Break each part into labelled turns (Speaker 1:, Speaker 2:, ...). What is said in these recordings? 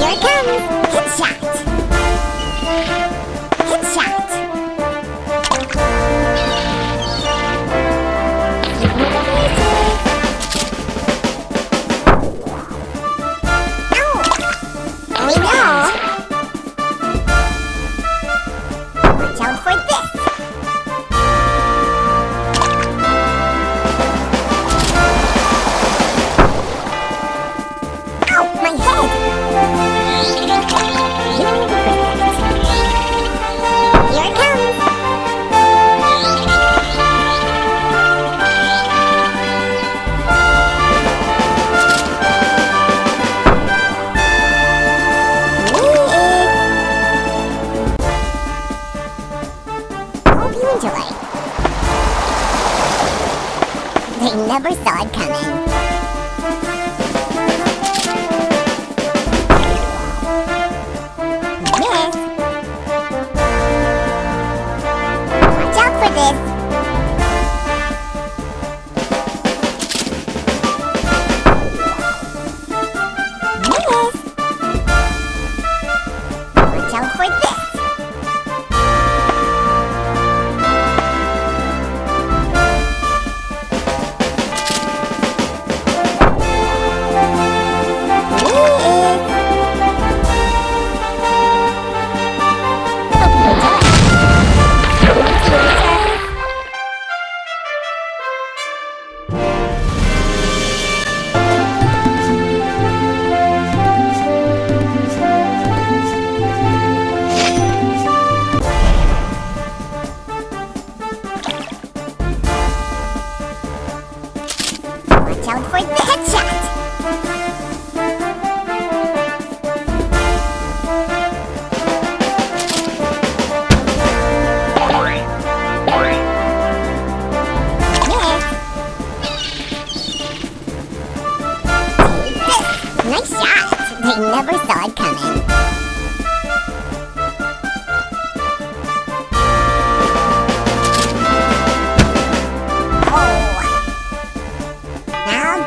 Speaker 1: Here it comes. Headshot. They never saw it coming.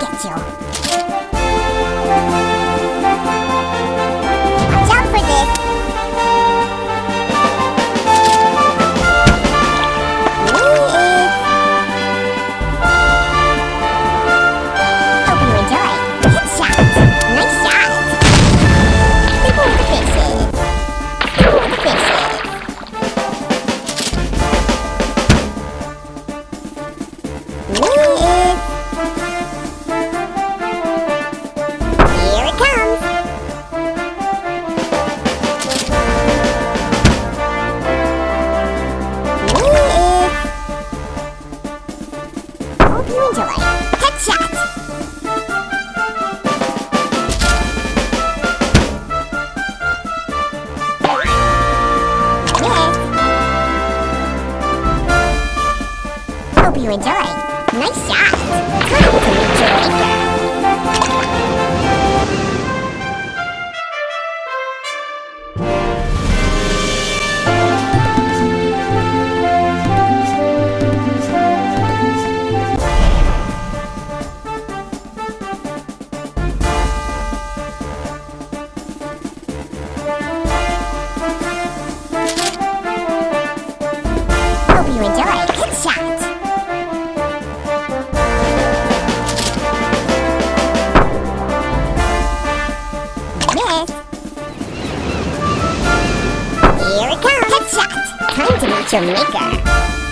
Speaker 1: 眼球。Jamaica.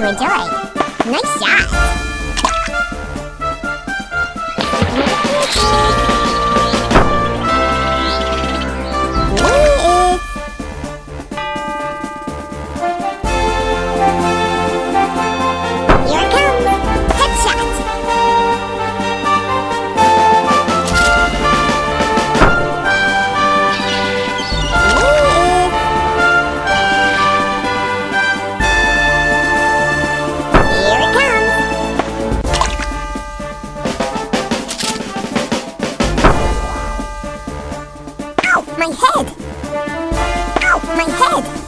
Speaker 1: you enjoy. my head!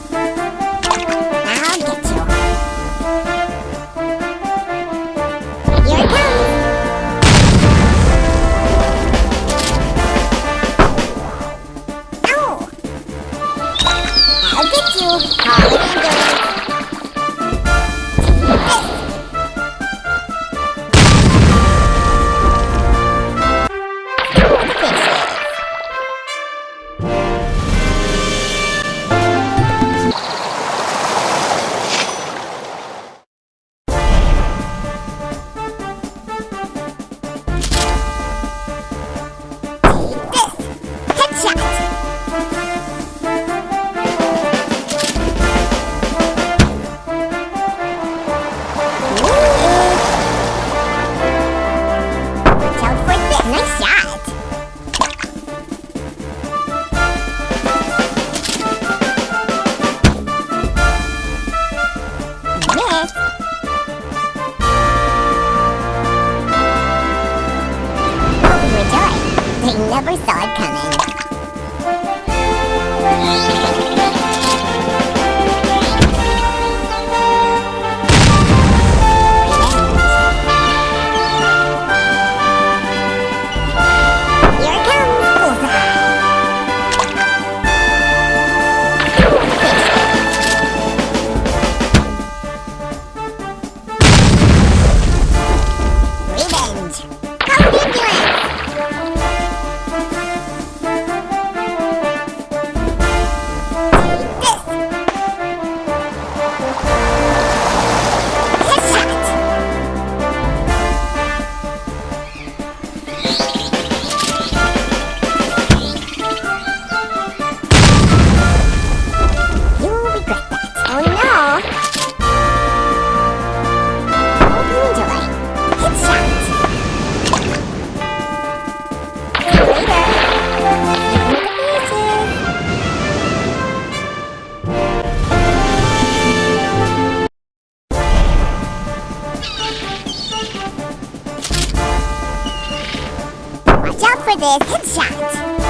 Speaker 1: Watch out for this headshot!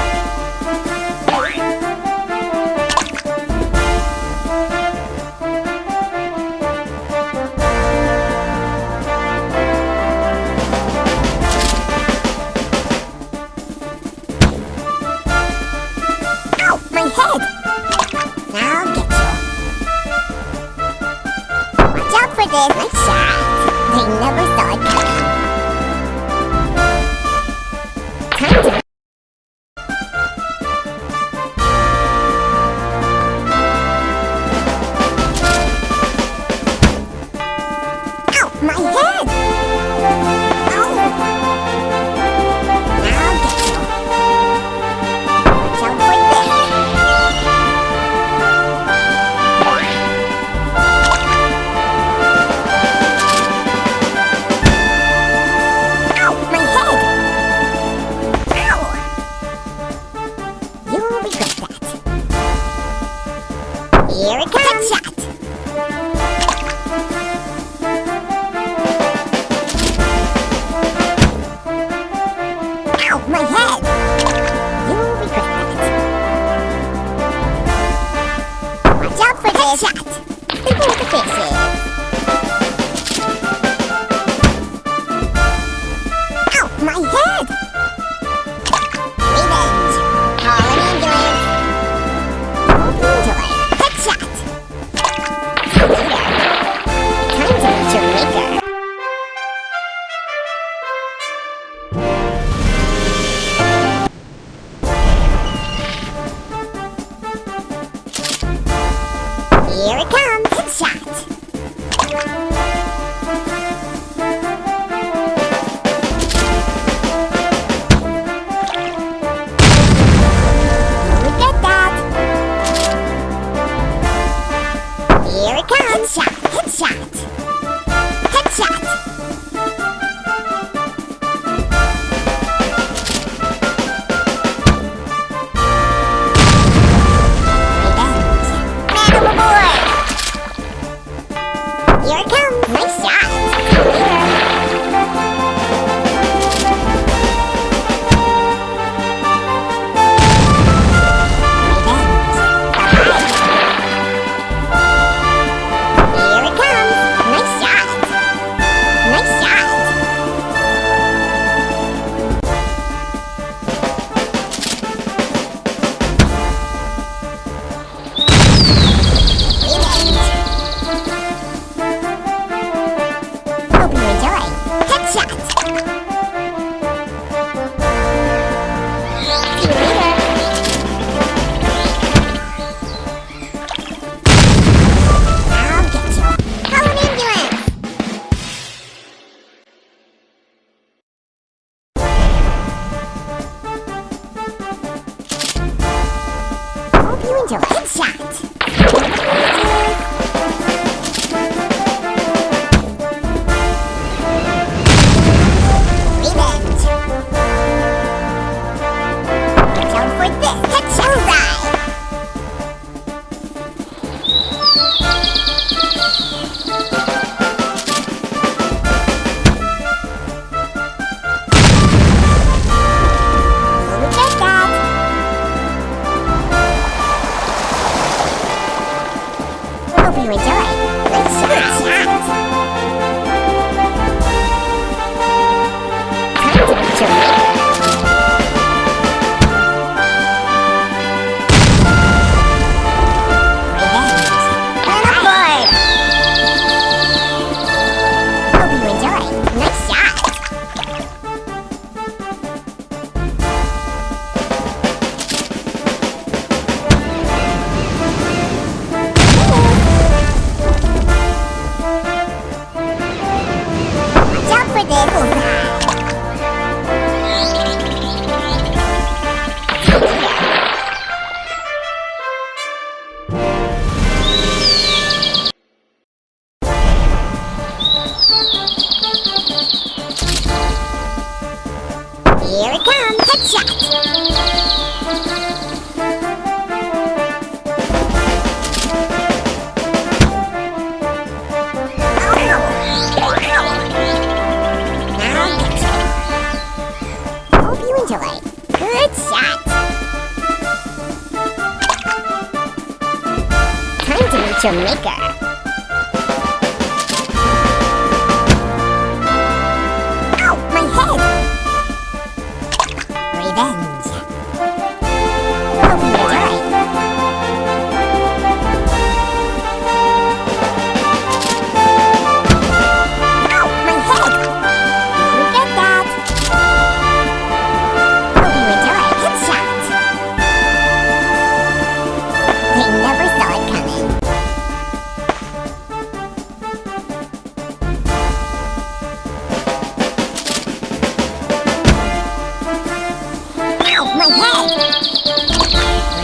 Speaker 1: Enjoy. Headshot. Time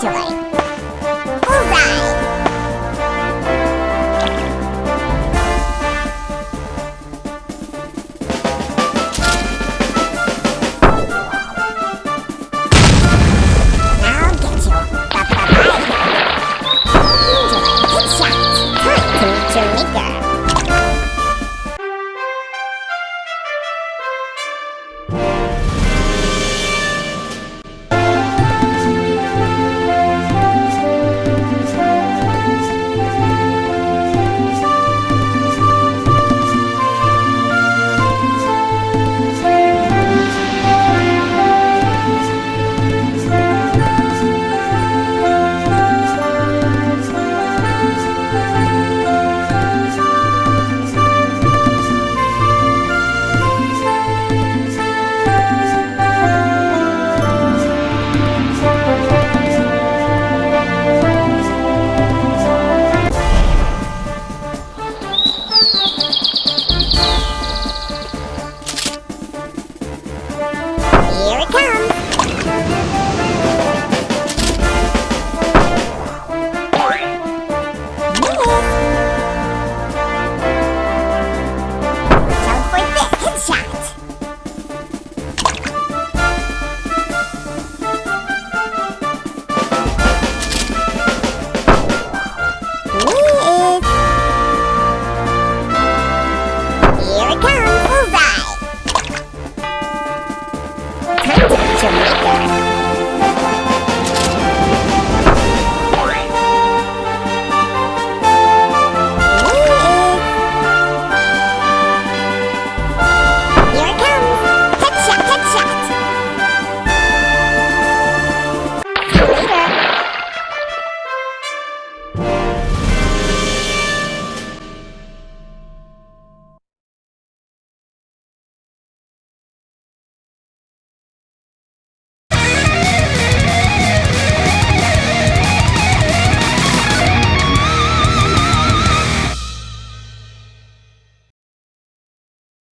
Speaker 1: that.